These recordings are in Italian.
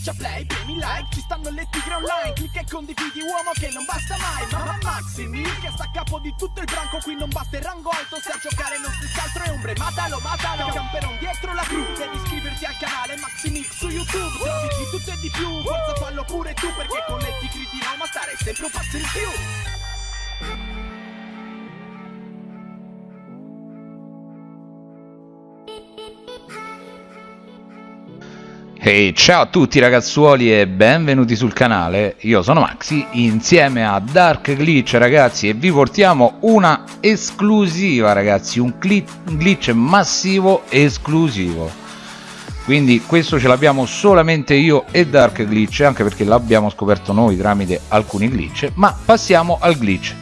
Schiaccia play, premi like, ci stanno le tigre online Clicca e condividi uomo che non basta mai Mamma Maximi che sta a capo di tutto il branco Qui non basta il rango alto, se a giocare non stessi altro è ombre Matalo, matalo, camperon dietro la cru Devi iscriverti al canale Maximix su YouTube Trovi di tutto e di più, forza fallo pure tu Perché con le tigre di Roma stare sempre un passo in più Ehi, ciao a tutti ragazzuoli e benvenuti sul canale, io sono Maxi insieme a Dark Glitch ragazzi e vi portiamo una esclusiva ragazzi, un glitch massivo esclusivo. Quindi questo ce l'abbiamo solamente io e Dark Glitch anche perché l'abbiamo scoperto noi tramite alcuni glitch ma passiamo al glitch.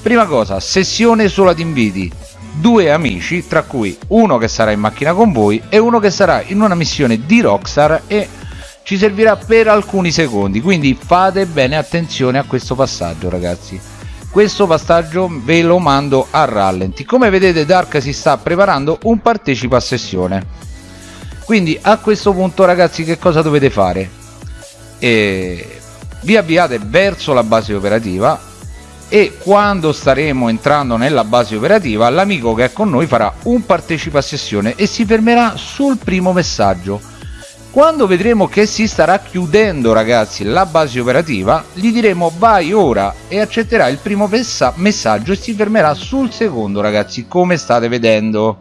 Prima cosa, sessione solo ad inviti due amici tra cui uno che sarà in macchina con voi e uno che sarà in una missione di Rockstar e ci servirà per alcuni secondi. Quindi fate bene attenzione a questo passaggio ragazzi. Questo passaggio ve lo mando a rallenti. Come vedete Dark si sta preparando un partecipa a sessione. Quindi a questo punto ragazzi che cosa dovete fare? E vi avviate verso la base operativa e quando staremo entrando nella base operativa l'amico che è con noi farà un partecipa sessione e si fermerà sul primo messaggio. Quando vedremo che si starà chiudendo ragazzi la base operativa gli diremo vai ora e accetterà il primo messaggio e si fermerà sul secondo ragazzi come state vedendo.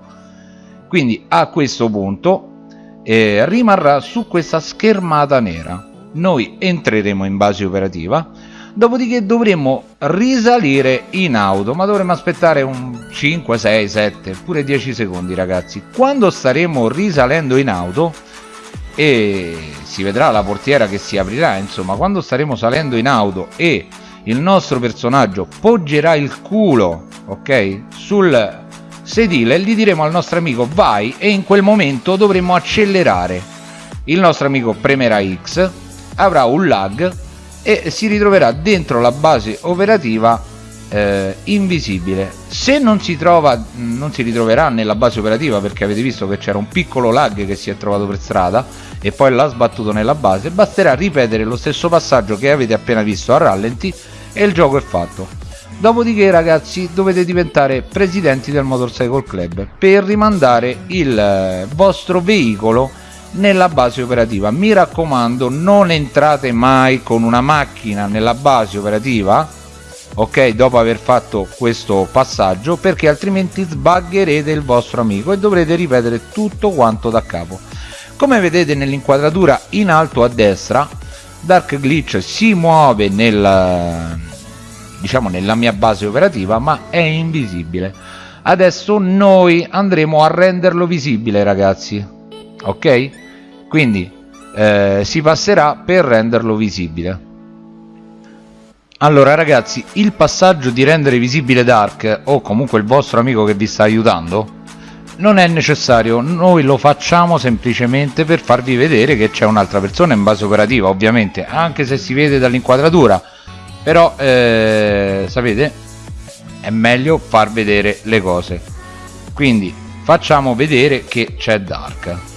Quindi a questo punto eh, rimarrà su questa schermata nera. Noi entreremo in base operativa dopodiché dovremmo risalire in auto ma dovremmo aspettare un 5 6 7 pure 10 secondi ragazzi. Quando staremo risalendo in auto e si vedrà la portiera che si aprirà insomma quando staremo salendo in auto e il nostro personaggio poggerà il culo ok sul sedile gli diremo al nostro amico vai e in quel momento dovremo accelerare. Il nostro amico premerà X avrà un lag e si ritroverà dentro la base operativa eh, invisibile. Se non si trova non si ritroverà nella base operativa perché avete visto che c'era un piccolo lag che si è trovato per strada e poi l'ha sbattuto nella base basterà ripetere lo stesso passaggio che avete appena visto a rallenti e il gioco è fatto. Dopodiché ragazzi dovete diventare presidenti del motorcycle club per rimandare il eh, vostro veicolo nella base operativa. Mi raccomando non entrate mai con una macchina nella base operativa ok dopo aver fatto questo passaggio perché altrimenti sbaggerete il vostro amico e dovrete ripetere tutto quanto da capo. Come vedete nell'inquadratura in alto a destra Dark Glitch si muove nel diciamo nella mia base operativa ma è invisibile. Adesso noi andremo a renderlo visibile ragazzi. Ok quindi eh, si passerà per renderlo visibile. Allora ragazzi il passaggio di rendere visibile Dark o comunque il vostro amico che vi sta aiutando non è necessario. Noi lo facciamo semplicemente per farvi vedere che c'è un'altra persona in base operativa ovviamente anche se si vede dall'inquadratura. Però eh, sapete è meglio far vedere le cose. Quindi facciamo vedere che c'è Dark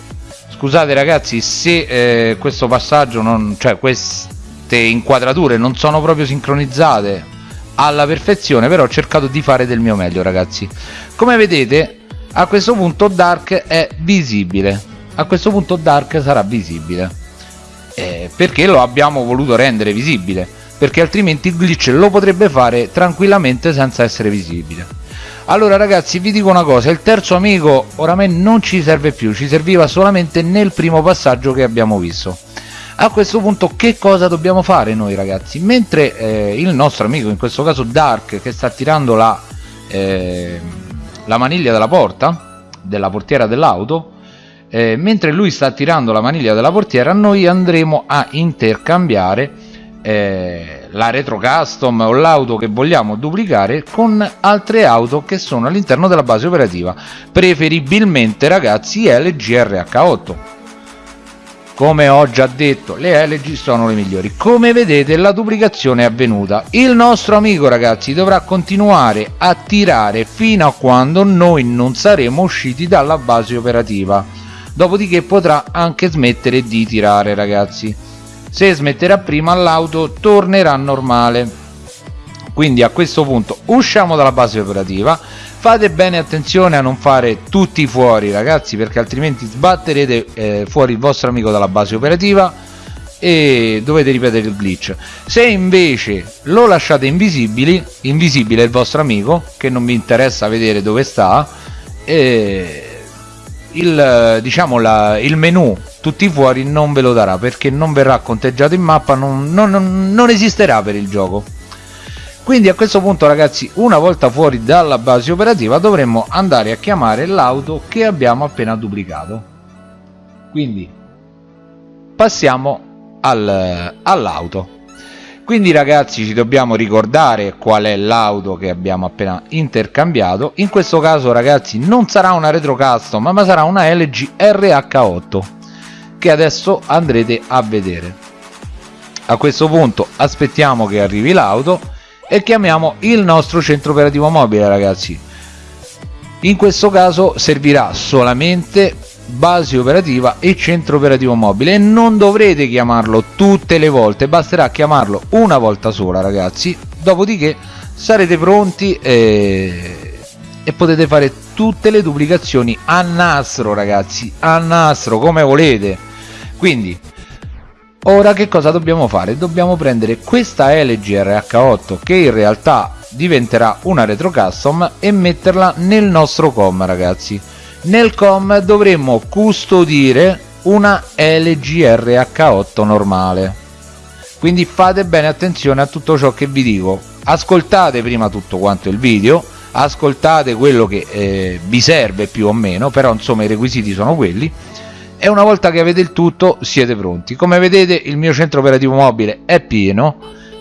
scusate ragazzi se eh, questo passaggio non cioè queste inquadrature non sono proprio sincronizzate alla perfezione però ho cercato di fare del mio meglio ragazzi. Come vedete a questo punto dark è visibile. A questo punto dark sarà visibile. Eh, perché lo abbiamo voluto rendere visibile. Perché altrimenti il glitch lo potrebbe fare tranquillamente senza essere visibile allora ragazzi vi dico una cosa. Il terzo amico oramai non ci serve più. Ci serviva solamente nel primo passaggio che abbiamo visto. A questo punto che cosa dobbiamo fare noi ragazzi? Mentre eh, il nostro amico in questo caso Dark che sta tirando la, eh, la maniglia della porta della portiera dell'auto eh, mentre lui sta tirando la maniglia della portiera noi andremo a intercambiare eh, la retro custom o l'auto che vogliamo duplicare con altre auto che sono all'interno della base operativa preferibilmente ragazzi LGRH8 come ho già detto le LG sono le migliori. Come vedete la duplicazione è avvenuta. Il nostro amico ragazzi dovrà continuare a tirare fino a quando noi non saremo usciti dalla base operativa. Dopodiché potrà anche smettere di tirare ragazzi se smetterà prima l'auto tornerà normale. Quindi a questo punto usciamo dalla base operativa. Fate bene attenzione a non fare tutti fuori ragazzi perché altrimenti sbatterete eh, fuori il vostro amico dalla base operativa e dovete ripetere il glitch. Se invece lo lasciate invisibili invisibile il vostro amico che non vi interessa vedere dove sta eh, il, diciamo la, il menu tutti fuori non ve lo darà perché non verrà conteggiato in mappa non, non, non esisterà per il gioco. Quindi a questo punto ragazzi una volta fuori dalla base operativa dovremmo andare a chiamare l'auto che abbiamo appena duplicato. Quindi passiamo al, all'auto. Quindi ragazzi ci dobbiamo ricordare qual è l'auto che abbiamo appena intercambiato. In questo caso ragazzi non sarà una retro custom ma sarà una LG RH8 che adesso andrete a vedere. A questo punto aspettiamo che arrivi l'auto e chiamiamo il nostro centro operativo mobile ragazzi. In questo caso servirà solamente base operativa e centro operativo mobile non dovrete chiamarlo tutte le volte basterà chiamarlo una volta sola ragazzi. Dopodiché sarete pronti e, e potete fare tutte le duplicazioni a nastro ragazzi a nastro come volete quindi ora che cosa dobbiamo fare? dobbiamo prendere questa LG RH8 che in realtà diventerà una retro custom e metterla nel nostro com ragazzi. Nel com dovremmo custodire una LG RH8 normale. Quindi fate bene attenzione a tutto ciò che vi dico. Ascoltate prima tutto quanto il video ascoltate quello che eh, vi serve più o meno però insomma i requisiti sono quelli e una volta che avete il tutto siete pronti. Come vedete il mio centro operativo mobile è pieno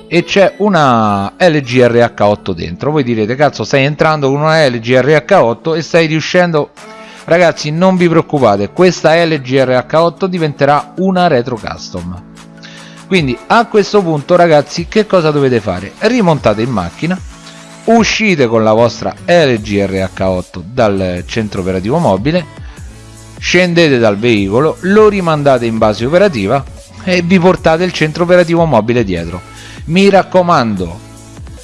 e c'è una LG RH8 dentro. Voi direte cazzo stai entrando con una LG RH8 e stai riuscendo ragazzi non vi preoccupate questa LG RH8 diventerà una retro custom. Quindi a questo punto ragazzi che cosa dovete fare? Rimontate in macchina uscite con la vostra LG RH8 dal centro operativo mobile scendete dal veicolo lo rimandate in base operativa e vi portate il centro operativo mobile dietro. Mi raccomando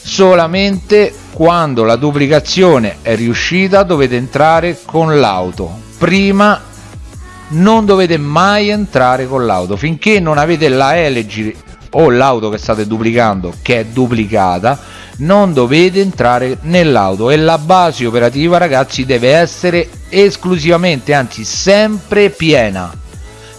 solamente quando la duplicazione è riuscita dovete entrare con l'auto. Prima non dovete mai entrare con l'auto. Finché non avete la LG o l'auto che state duplicando che è duplicata non dovete entrare nell'auto. E la base operativa ragazzi deve essere esclusivamente anzi sempre piena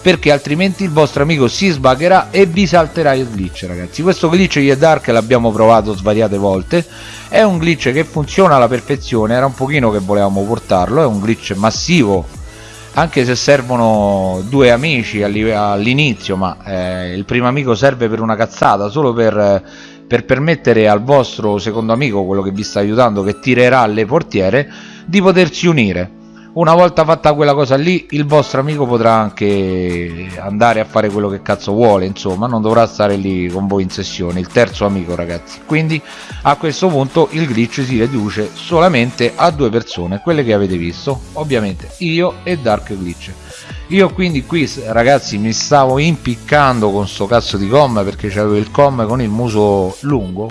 perché altrimenti il vostro amico si sbagherà e vi salterà il glitch ragazzi. Questo glitch di Dark l'abbiamo provato svariate volte. È un glitch che funziona alla perfezione era un pochino che volevamo portarlo è un glitch massivo anche se servono due amici all'inizio ma eh, il primo amico serve per una cazzata solo per per permettere al vostro secondo amico, quello che vi sta aiutando, che tirerà le portiere, di potersi unire. Una volta fatta quella cosa lì, il vostro amico potrà anche andare a fare quello che cazzo vuole, insomma, non dovrà stare lì con voi in sessione, il terzo amico ragazzi. Quindi a questo punto il glitch si riduce solamente a due persone, quelle che avete visto, ovviamente io e Dark Glitch. Io quindi qui ragazzi mi stavo impiccando con sto cazzo di com perché c'avevo il com con il muso lungo.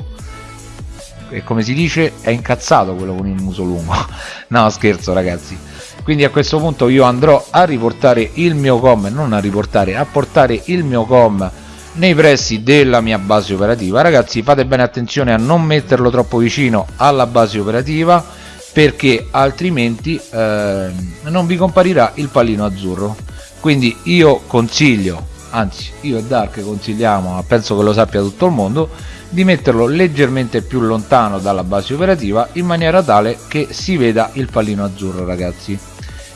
E come si dice è incazzato quello con il muso lungo. No scherzo ragazzi quindi a questo punto io andrò a riportare il mio com non a riportare a portare il mio com nei pressi della mia base operativa. Ragazzi fate bene attenzione a non metterlo troppo vicino alla base operativa perché altrimenti eh, non vi comparirà il pallino azzurro. Quindi io consiglio anzi io e Dark consigliamo ma penso che lo sappia tutto il mondo di metterlo leggermente più lontano dalla base operativa in maniera tale che si veda il pallino azzurro ragazzi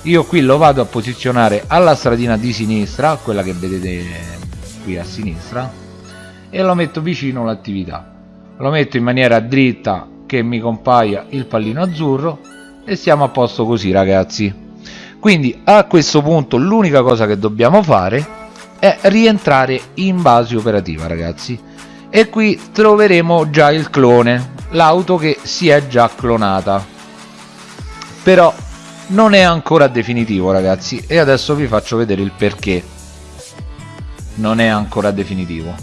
io qui lo vado a posizionare alla stradina di sinistra quella che vedete qui a sinistra e lo metto vicino all'attività. Lo metto in maniera dritta che mi compaia il pallino azzurro e siamo a posto così ragazzi. Quindi a questo punto l'unica cosa che dobbiamo fare è rientrare in base operativa ragazzi. E qui troveremo già il clone l'auto che si è già clonata. Però non è ancora definitivo ragazzi. E adesso vi faccio vedere il perché. Non è ancora definitivo.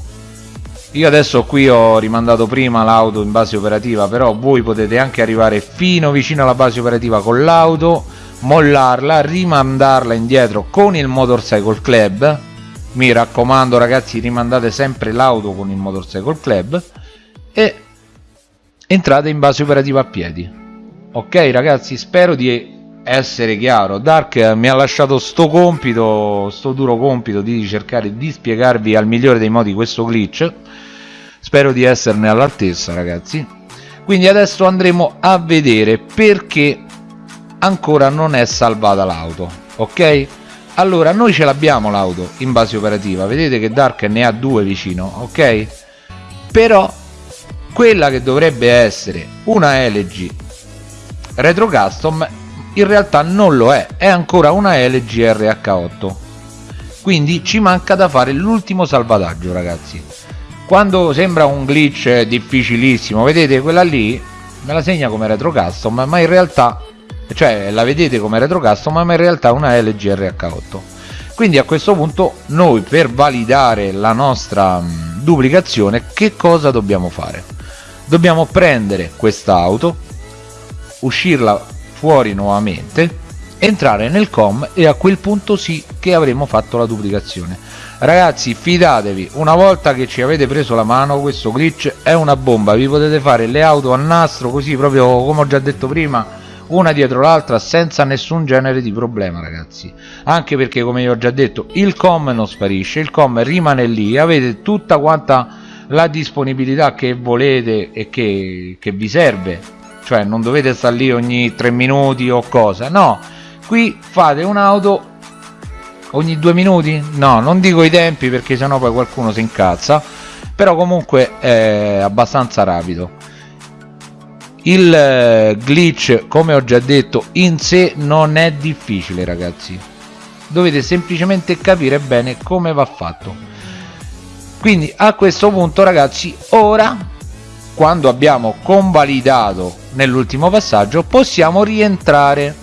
Io adesso qui ho rimandato prima l'auto in base operativa però voi potete anche arrivare fino vicino alla base operativa con l'auto mollarla rimandarla indietro con il motorcycle club. Mi raccomando ragazzi rimandate sempre l'auto con il motorcycle club e entrate in base operativa a piedi. Ok ragazzi spero di essere chiaro Dark mi ha lasciato sto compito sto duro compito di cercare di spiegarvi al migliore dei modi questo glitch. Spero di esserne all'altezza ragazzi. Quindi adesso andremo a vedere perché ancora non è salvata l'auto ok? Allora noi ce l'abbiamo l'auto in base operativa. Vedete che Dark ne ha due vicino ok? Però quella che dovrebbe essere una LG retro custom in realtà non lo è è ancora una LG RH8 quindi ci manca da fare l'ultimo salvataggio ragazzi. Quando sembra un glitch difficilissimo vedete quella lì? Me la segna come retro custom ma in realtà cioè la vedete come retro custom ma in realtà è una LG RH8 quindi a questo punto noi per validare la nostra mh, duplicazione che cosa dobbiamo fare? Dobbiamo prendere questa auto uscirla fuori nuovamente entrare nel com e a quel punto sì che avremo fatto la duplicazione. Ragazzi fidatevi una volta che ci avete preso la mano questo glitch è una bomba. Vi potete fare le auto a nastro così proprio come ho già detto prima una dietro l'altra senza nessun genere di problema ragazzi. Anche perché come vi ho già detto il com non sparisce il com rimane lì avete tutta quanta la disponibilità che volete e che, che vi serve cioè non dovete stare lì ogni 3 minuti o cosa. No qui fate un'auto ogni due minuti? No non dico i tempi perché sennò poi qualcuno si incazza. Però comunque è abbastanza rapido. Il eh, glitch come ho già detto in sé non è difficile ragazzi. Dovete semplicemente capire bene come va fatto. Quindi a questo punto ragazzi ora quando abbiamo convalidato nell'ultimo passaggio possiamo rientrare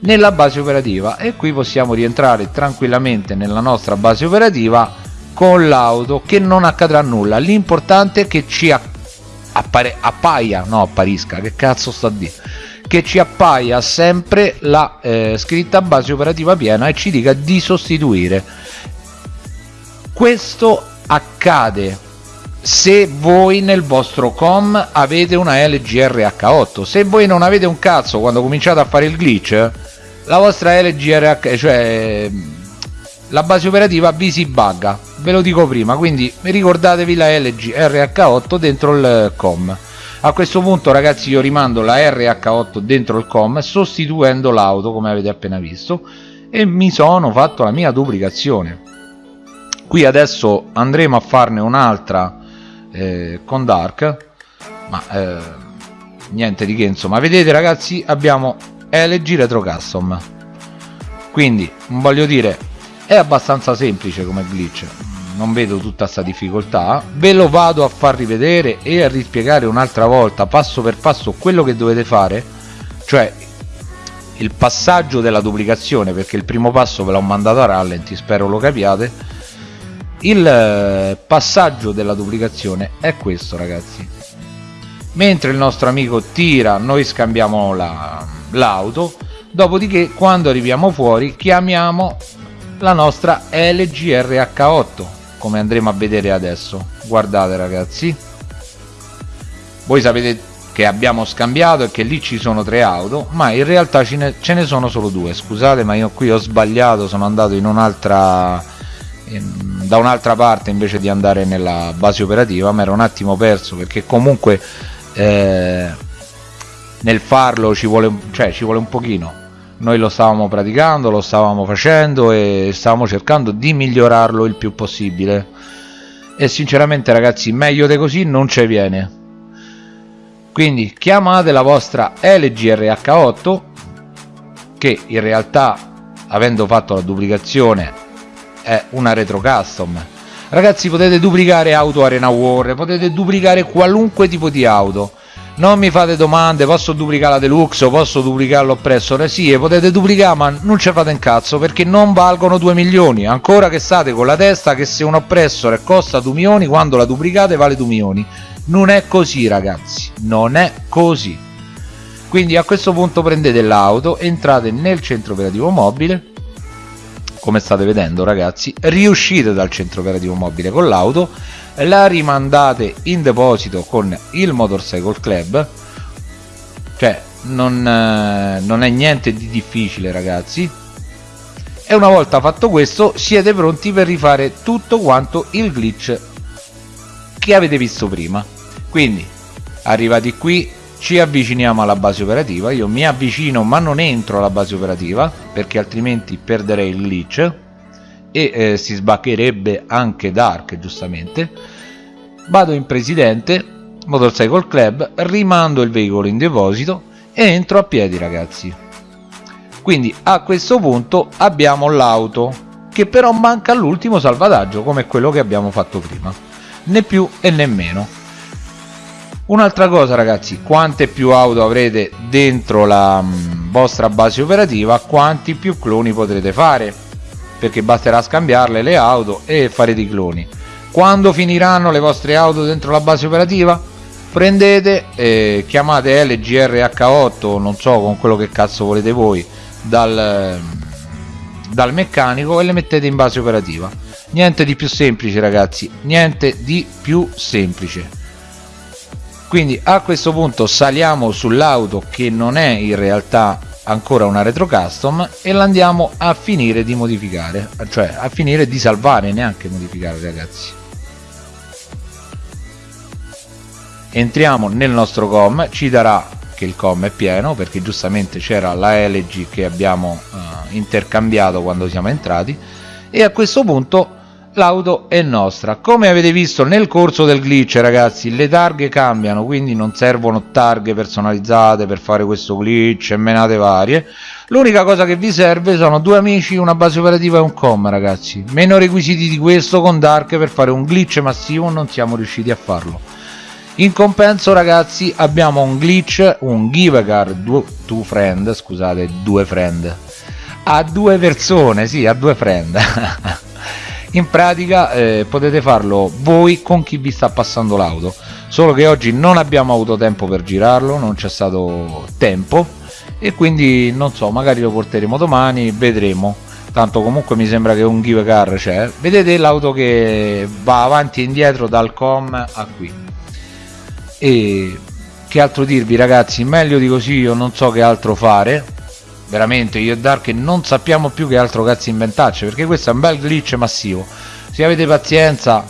nella base operativa. E qui possiamo rientrare tranquillamente nella nostra base operativa con l'auto che non accadrà nulla. L'importante è che ci appare, appaia no apparisca che cazzo sta a che ci appaia sempre la eh, scritta base operativa piena e ci dica di sostituire. Questo accade se voi nel vostro com avete una LG RH8 se voi non avete un cazzo quando cominciate a fare il glitch la vostra LG RH cioè la base operativa vi si bugga. Ve lo dico prima quindi ricordatevi la LG RH8 dentro il com. A questo punto ragazzi io rimando la RH8 dentro il com sostituendo l'auto come avete appena visto e mi sono fatto la mia duplicazione. Qui adesso andremo a farne un'altra eh, con Dark ma eh, niente di che insomma. Vedete ragazzi abbiamo LG Retro Custom. Quindi voglio dire è abbastanza semplice come glitch. Non vedo tutta questa difficoltà. Ve lo vado a far rivedere e a rispiegare un'altra volta passo per passo quello che dovete fare cioè il passaggio della duplicazione perché il primo passo ve l'ho mandato a rallenti spero lo capiate il eh, passaggio della duplicazione è questo ragazzi. Mentre il nostro amico tira noi scambiamo l'auto la, dopodiché quando arriviamo fuori chiamiamo la nostra LGRH8 come andremo a vedere adesso. Guardate ragazzi. Voi sapete che abbiamo scambiato e che lì ci sono tre auto ma in realtà ce ne, ce ne sono solo due. Scusate ma io qui ho sbagliato sono andato in un'altra da un'altra parte invece di andare nella base operativa ma ero un attimo perso perché comunque eh, nel farlo ci vuole, cioè, ci vuole un pochino. Noi lo stavamo praticando, lo stavamo facendo e stavamo cercando di migliorarlo il più possibile. E sinceramente ragazzi meglio di così non ci viene. Quindi chiamate la vostra LGRH8 che in realtà avendo fatto la duplicazione è una retro custom ragazzi potete duplicare auto arena war potete duplicare qualunque tipo di auto. Non mi fate domande posso duplicare la deluxe posso duplicare l'oppressore sì potete duplicare ma non ci fate un cazzo perché non valgono 2 milioni. Ancora che state con la testa che se un oppressore costa 2 milioni quando la duplicate vale 2 milioni. Non è così ragazzi. Non è così. Quindi a questo punto prendete l'auto entrate nel centro operativo mobile come state vedendo ragazzi riuscite dal centro operativo mobile con l'auto la rimandate in deposito con il Motorcycle Club. Cioè non, eh, non è niente di difficile ragazzi. E una volta fatto questo siete pronti per rifare tutto quanto il glitch che avete visto prima. Quindi arrivati qui ci avviciniamo alla base operativa. Io mi avvicino ma non entro alla base operativa perché altrimenti perderei il glitch e eh, si sbaccherebbe anche Dark giustamente. Vado in presidente Motorcycle Club rimando il veicolo in deposito e entro a piedi ragazzi. Quindi a questo punto abbiamo l'auto che però manca l'ultimo salvataggio come quello che abbiamo fatto prima. Né più e né meno un'altra cosa ragazzi quante più auto avrete dentro la mm, vostra base operativa quanti più cloni potrete fare? Perché basterà scambiarle le auto e fare dei cloni. Quando finiranno le vostre auto dentro la base operativa? Prendete eh, chiamate LGRH8 non so con quello che cazzo volete voi dal, dal meccanico e le mettete in base operativa. Niente di più semplice ragazzi niente di più semplice quindi a questo punto saliamo sull'auto che non è in realtà ancora una retro custom e l'andiamo a finire di modificare cioè a finire di salvare neanche modificare ragazzi. Entriamo nel nostro com ci darà che il com è pieno perché giustamente c'era la LG che abbiamo uh, intercambiato quando siamo entrati e a questo punto l'auto è nostra. Come avete visto nel corso del glitch ragazzi le targhe cambiano quindi non servono targhe personalizzate per fare questo glitch e menate varie. L'unica cosa che vi serve sono due amici una base operativa e un com ragazzi. Meno requisiti di questo con dark per fare un glitch massivo non siamo riusciti a farlo. In compenso ragazzi abbiamo un glitch un givecar two friend scusate due friend. A due persone sì a due friend in pratica eh, potete farlo voi con chi vi sta passando l'auto. Solo che oggi non abbiamo avuto tempo per girarlo non c'è stato tempo. E quindi non so magari lo porteremo domani vedremo. Tanto comunque mi sembra che un give car c'è. Vedete l'auto che va avanti e indietro dal com a qui. E che altro dirvi ragazzi? Meglio di così io non so che altro fare veramente io e Dark non sappiamo più che altro cazzo inventarci perché questo è un bel glitch massivo. Se avete pazienza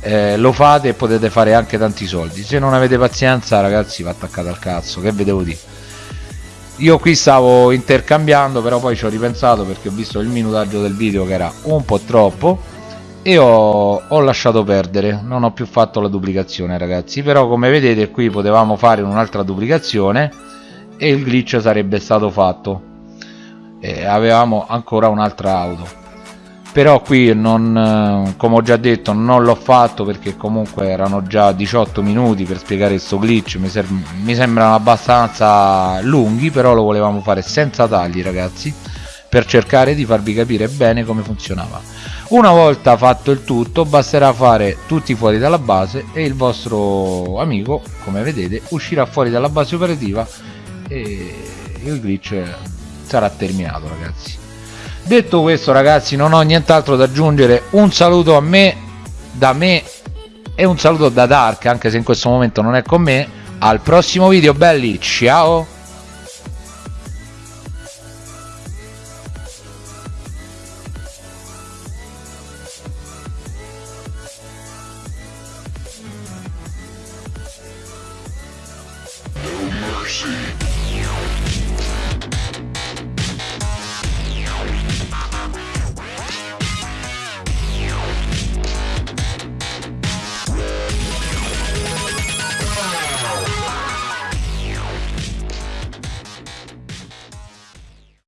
eh, lo fate e potete fare anche tanti soldi. Se non avete pazienza ragazzi va attaccato al cazzo che vedevo di io qui stavo intercambiando però poi ci ho ripensato perché ho visto il minutaggio del video che era un po' troppo e ho, ho lasciato perdere. Non ho più fatto la duplicazione ragazzi. Però come vedete qui potevamo fare un'altra duplicazione e il glitch sarebbe stato fatto e avevamo ancora un'altra auto. Però qui non come ho già detto non l'ho fatto perché comunque erano già 18 minuti per spiegare questo glitch mi, mi sembrano abbastanza lunghi però lo volevamo fare senza tagli ragazzi per cercare di farvi capire bene come funzionava. Una volta fatto il tutto basterà fare tutti fuori dalla base e il vostro amico come vedete uscirà fuori dalla base operativa e il glitch sarà terminato ragazzi. Detto questo ragazzi non ho nient'altro da aggiungere. Un saluto a me da me e un saluto da Dark anche se in questo momento non è con me. Al prossimo video belli. Ciao